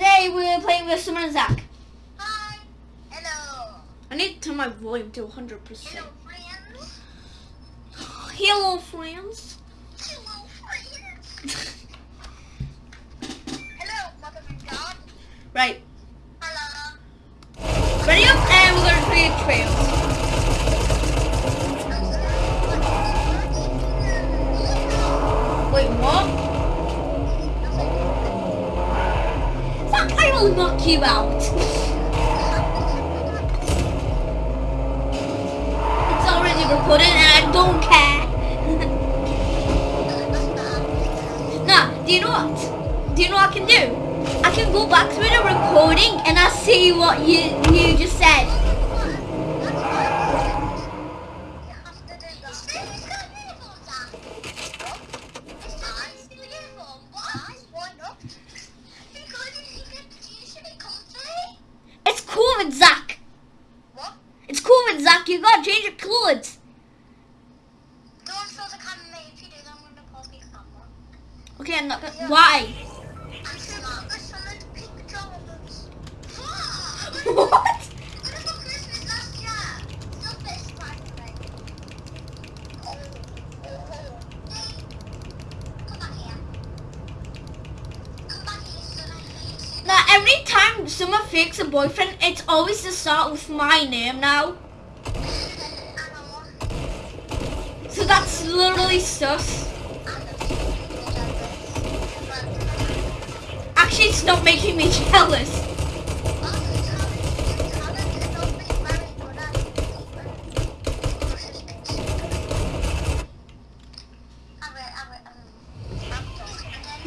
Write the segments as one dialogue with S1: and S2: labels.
S1: today we're playing with Summer and Zach.
S2: Hi. Hello.
S1: I need to turn my volume to 100%.
S2: Hello, friends.
S1: Hello, friends.
S2: Hello, friends. Hello, mother of God.
S1: Right,
S2: Hello.
S1: ready up, and we're gonna create trails. Will knock you out. It's already recorded, and I don't care. nah, do you know what? Do you know what I can do? I can go back to the recording, and I'll see what you you just said. Gotta change your clothes. Okay, I'm not gonna. Why? what? Now, every time someone fakes a boyfriend, it's always to start with my name now. Sus. Actually, stop making me jealous.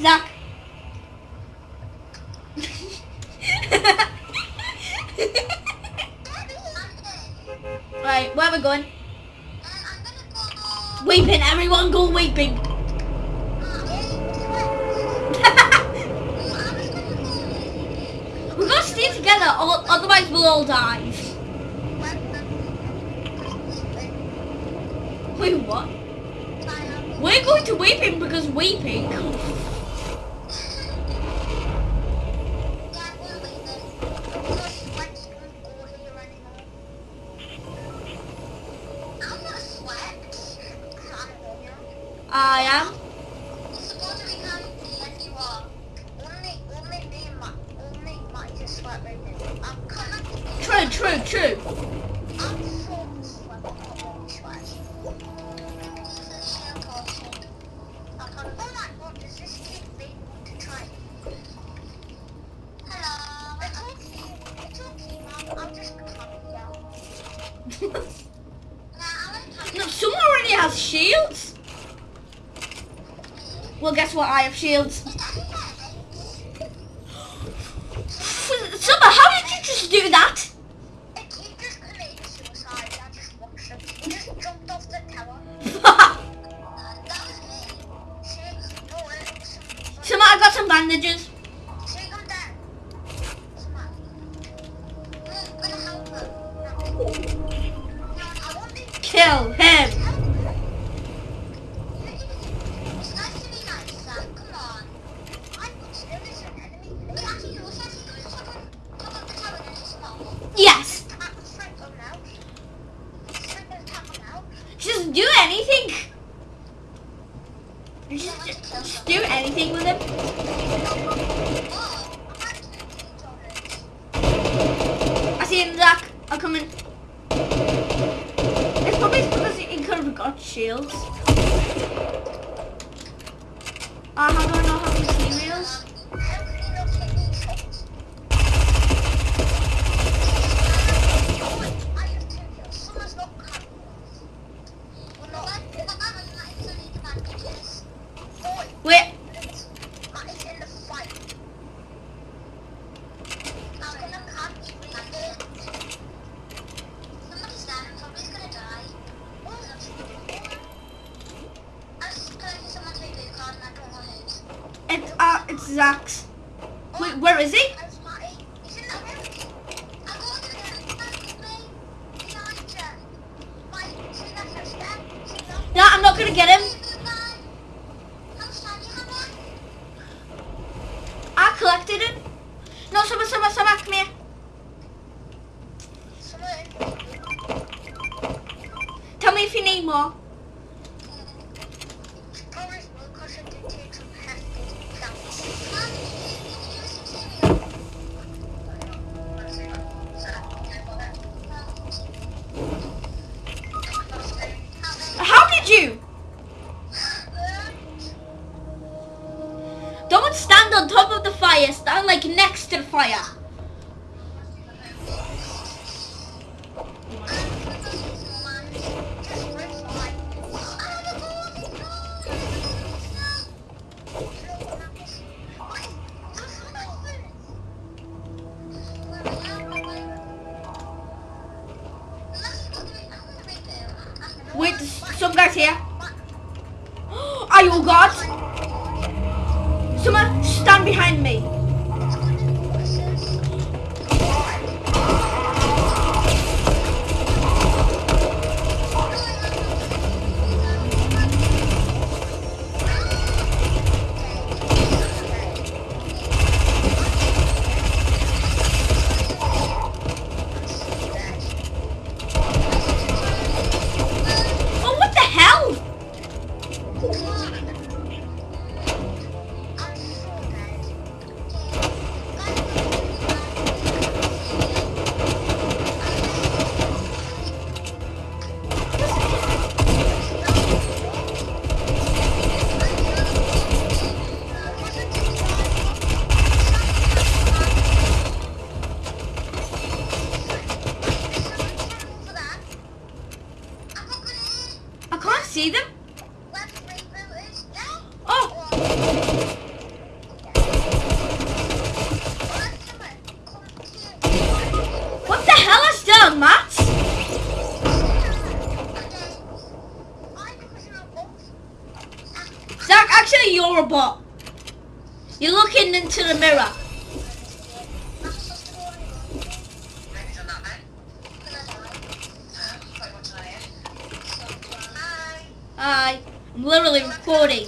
S1: Zach. Everyone go weeping. we gotta stay together, o- otherwise we'll all die. Wait, what? We're going to weeping because weeping. I am. True, true, true. no, someone already has shields. Well, guess what? I have shields. Zach's. Wait, where is he? Extra fire! I'm literally recording.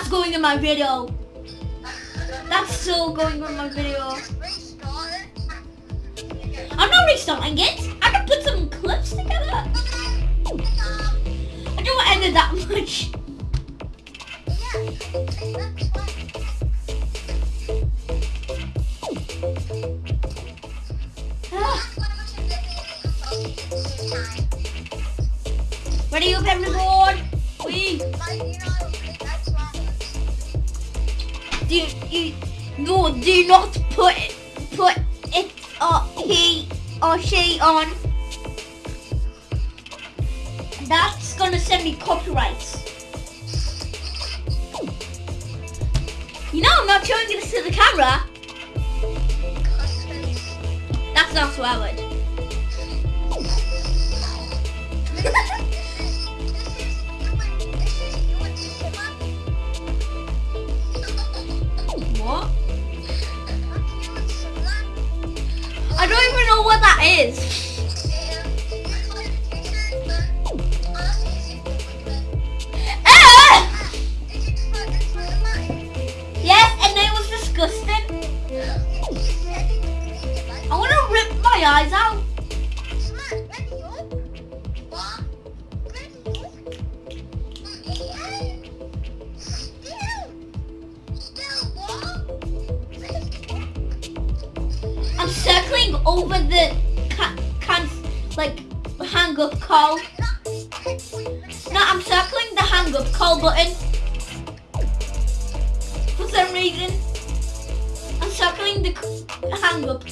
S1: That's going in my video. That's so going in my video. I'm not restarting it. I can put some clips together. I don't want to end it that much. Ready, open the board. We do you no do not put put it or he or she on. That's gonna send me copyrights. You know I'm not showing this to the camera. That's not what I would.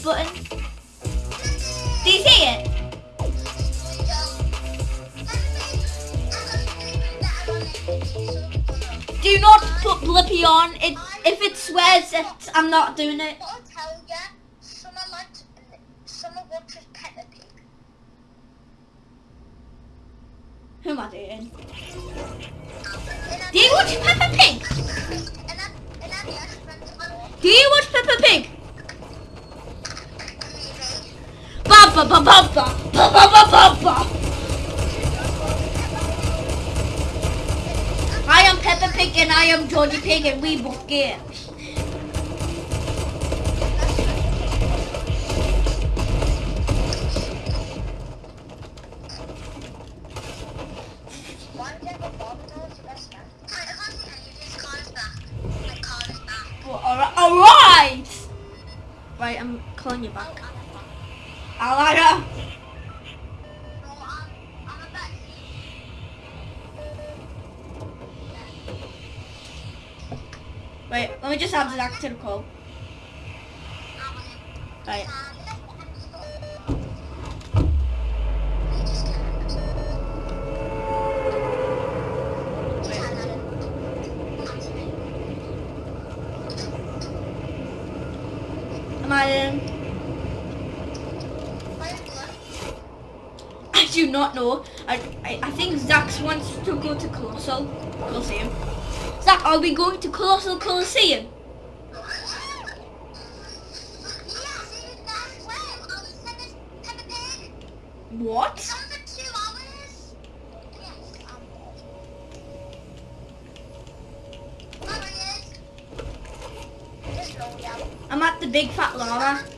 S1: Button. Do you see it? Do not put Blippi on. It, if it swears, it's, I'm not doing it. Who am I doing? Do you watch Peppa Pig? Do you watch Peppa Pig? Ba ba ba ba ba ba ba ba ba. I am Peppa Pig and I am Georgie Pig and we both games. Alright. Right, I'm calling you back.
S2: Alaga.
S1: Wait, let me just have Zach to the call. Right. I, I, I think Zach wants to go to Colossal Colosseum. Zach, are we going to Colossal Colosseum? What? I'm at the Big Fat Llama.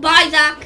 S1: Bye, Zach.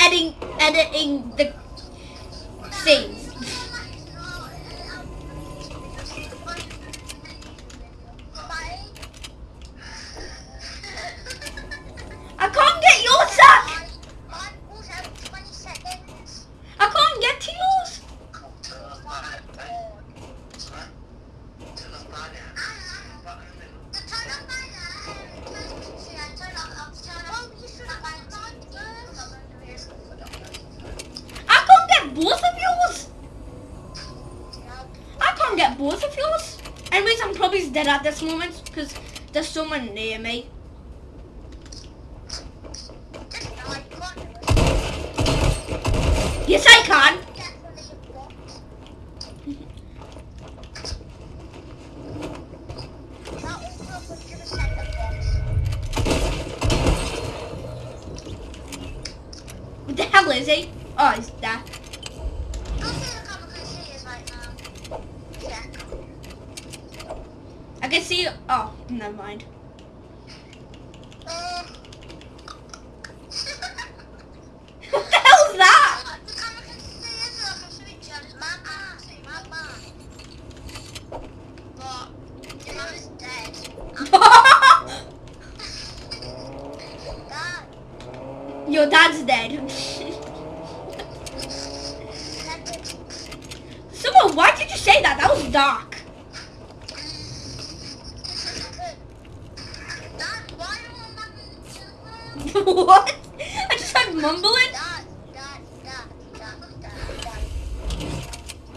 S1: editing editing the things. Anyways, I'm probably dead at this moment because there's someone near me. Yes, I can. What the hell is he? Oh, he's there. I can see. Oh, never mind. What the hell is that? Your dad's dead. Someone, why did you say that? That was dark.
S2: Dad, why what? I just heard mumbling.
S1: Dad, dad, dad, dad, dad, dad.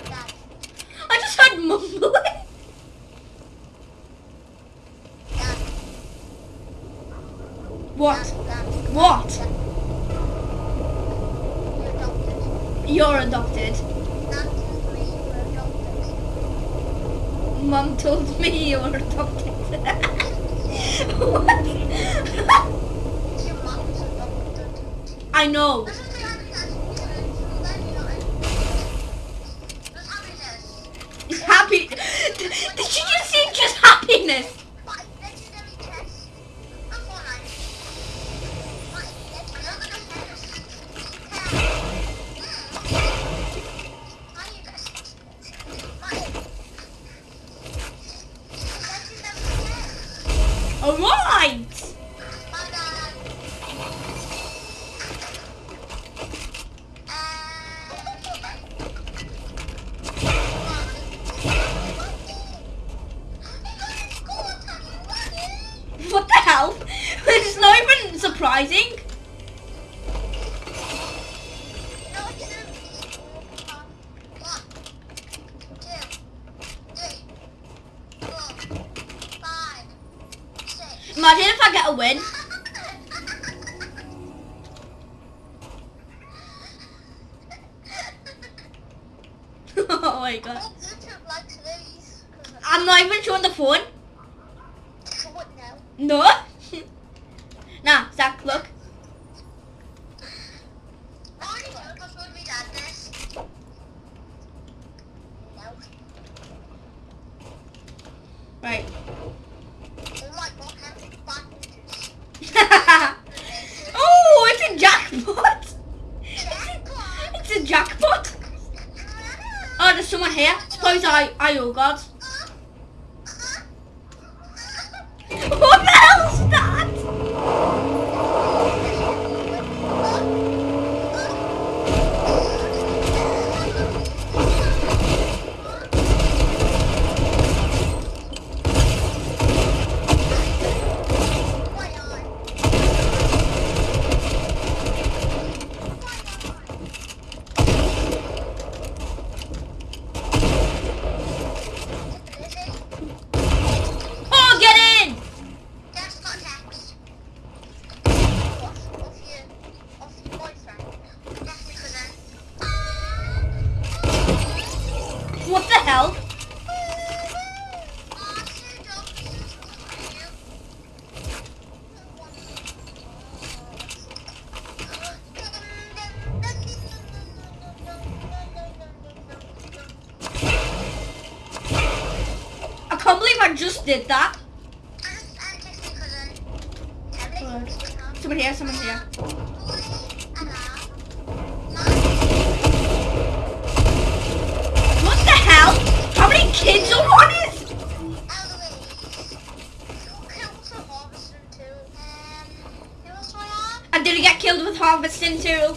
S1: Dad,
S2: I just heard mumbling.
S1: dad,
S2: What?
S1: dad, dad.
S2: What?
S1: You're adopted.
S2: You're adopted.
S1: Dad told me you were adopted.
S2: Mum told me you were adopted. what?
S1: Your mom's adopted.
S2: I know.
S1: This is the happiness. Then you know it. This
S2: happy. Did you just say just happiness? Imagine if I get a win. oh my god. I'm not even showing the phone. No. nah, Zach, look. Right. oh, it's a jackpot. It's a jackpot. Oh, there's someone here. Suppose I, I oh god. What the hell's that? Oh, get in!
S1: That's not text. Off, off your, off your boyfriend. That's your cousin.
S2: What the hell?
S1: Ah, so dumb. You.
S2: I can't believe I just did that. Someone here, someone here. What the hell? How many kids are on it? I didn't get killed with harvesting too.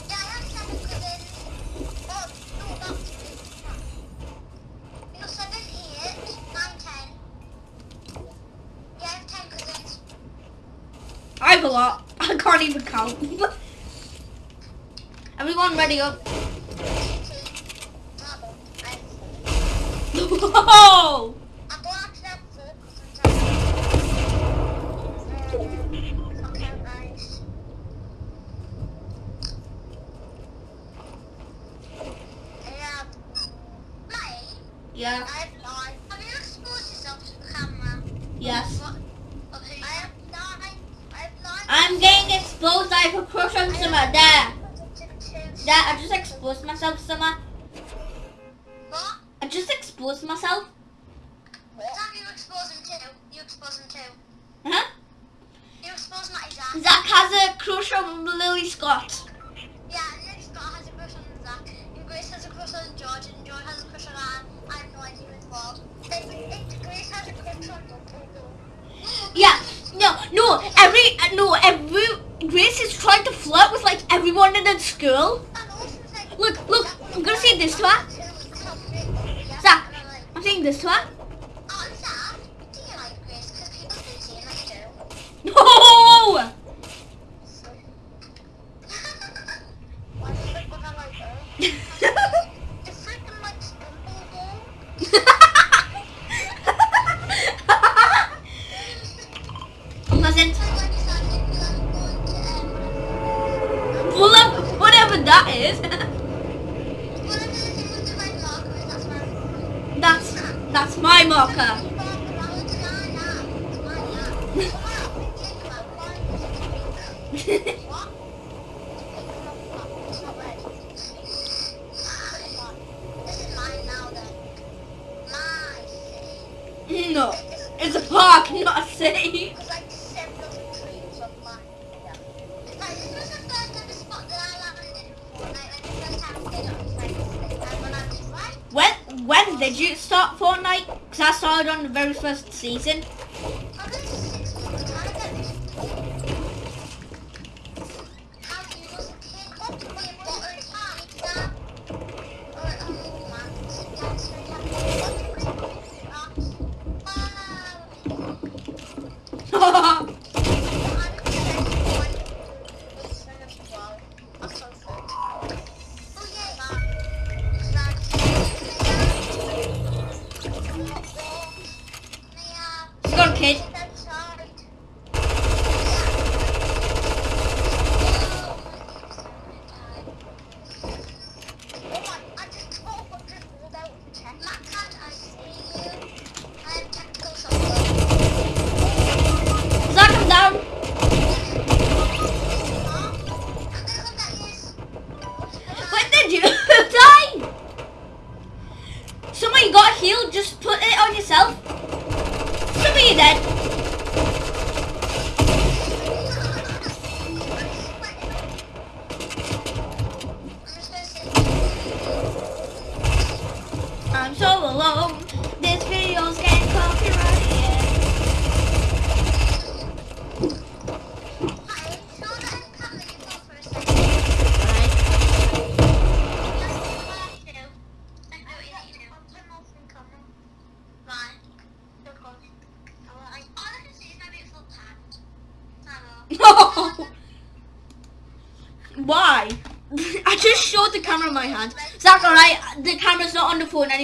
S2: I have a lot. I can't even count. Everyone ready up. Whoa!
S1: I'm going to that book Okay, nice. Yeah. Mate,
S2: Yeah,
S1: I have lied. Have you exposed yourself to the camera?
S2: yes.
S1: What? Okay. I have lied. I have lied.
S2: I'm getting exposed. I have a crush on. There.
S1: There.
S2: There, I just exposed myself, Summer.
S1: What?
S2: I just exposed myself.
S1: What? Sam, you expose him too. You expose him too.
S2: Huh?
S1: You expose Matty Zach.
S2: Zach has a crush on Lily Scott.
S1: Yeah, then Scott has a crush on Zach. And Grace has a crush on George. And George has a crush on Anne. I have no idea involved. And, and Grace has a crush on Dumbledore.
S2: Yeah, no, no, every, no, every, Grace is trying to flirt with like everyone in the school.
S1: And also, like,
S2: Look, look, I'm gonna say this to her. Zach. I'm saying this to her.
S1: Oh,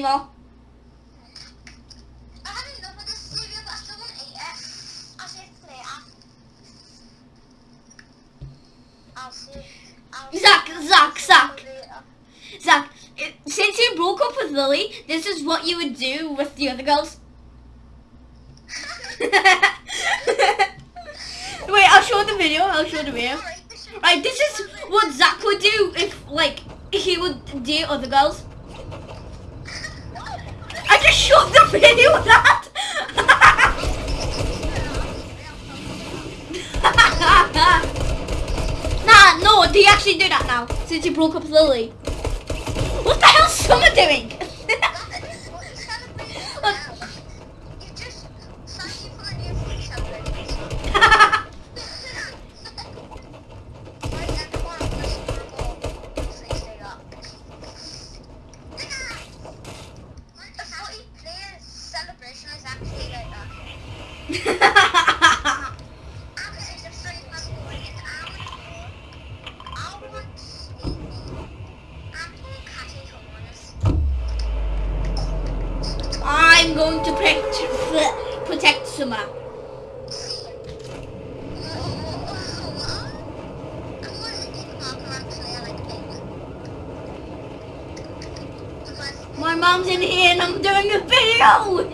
S2: anymore. Zach, Zach, Zach. Since you broke up with Lily, this is what you would do with the other girls. Wait, I'll show the video. I'll show the video. Right, this is what Zach would do if, like, he would date other girls. I just showed the video that. nah, no, they actually do that now since you broke up Lily. What the hell's Summer doing? Going to protect, protect Summer. My mom's in here and I'm doing a video.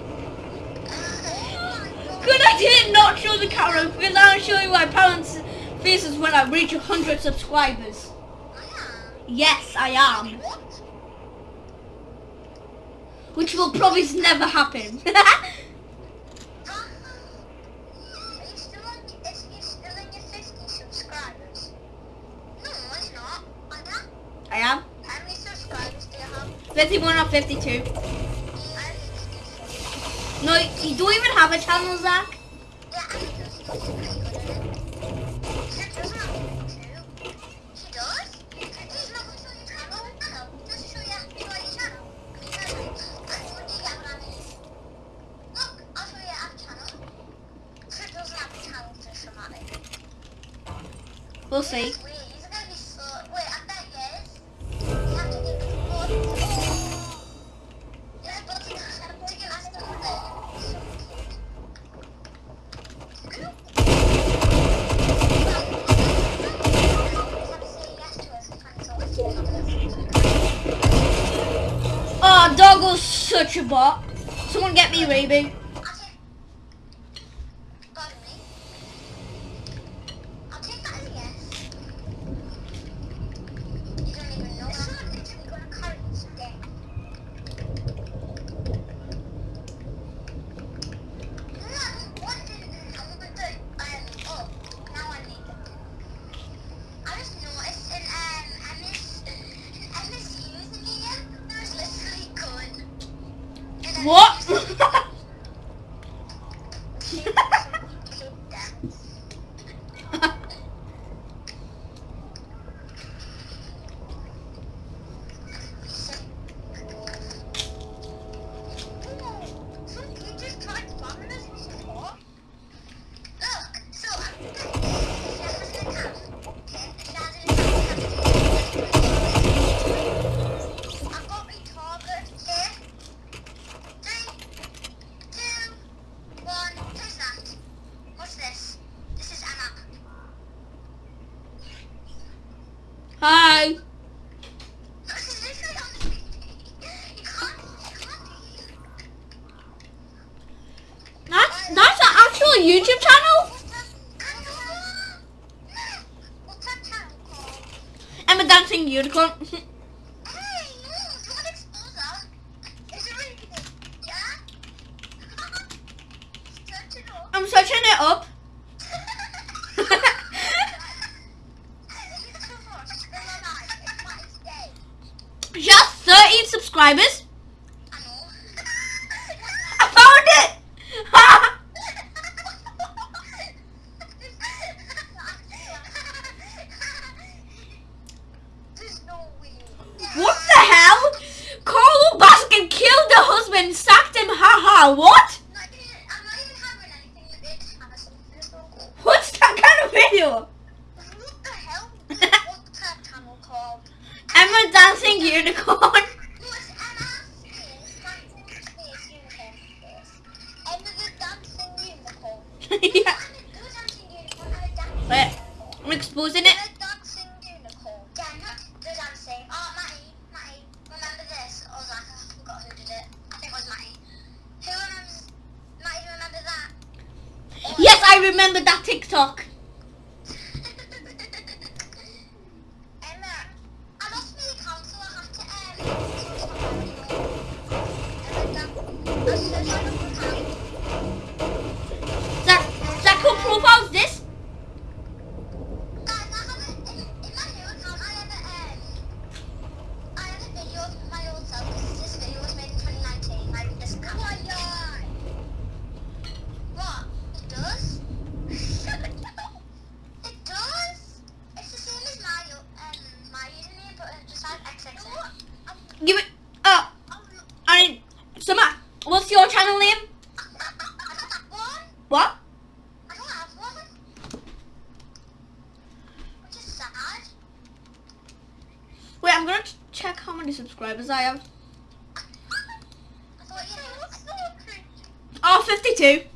S2: Good I did not show the camera because I'll show you my parents' faces when I reach 100 subscribers. Yes, I am. Which will probably never happen.
S1: Are you still on, is you still in your 50 subscribers? No, it's not. I am. How many subscribers do you have?
S2: 51 or 52.
S1: I have 56.
S2: No, you don't even have a channel, Zach.
S1: Yeah, I do. She's pretty good at it. She doesn't have two. She does? She's not going to show your channel. I know. Just show your, show your channel. Because I told you that when I mean. Look, I'll show you our channel. She doesn't have a channel to somatic.
S2: We'll see.
S1: Wait, is it gonna be so? Wait, I bet yes. You have to get the board. Oh. Yeah, but you have to get us the So cute.
S2: Oh, ah, Doggo's such a bot. Someone get me Reboot.
S1: 我 YouTube channel? I'm a dancing unicorn.
S2: you?
S1: What the hell? What's that
S2: tunnel called?
S1: I'm a dancing unicorn.
S2: I am. Oh,
S1: 52.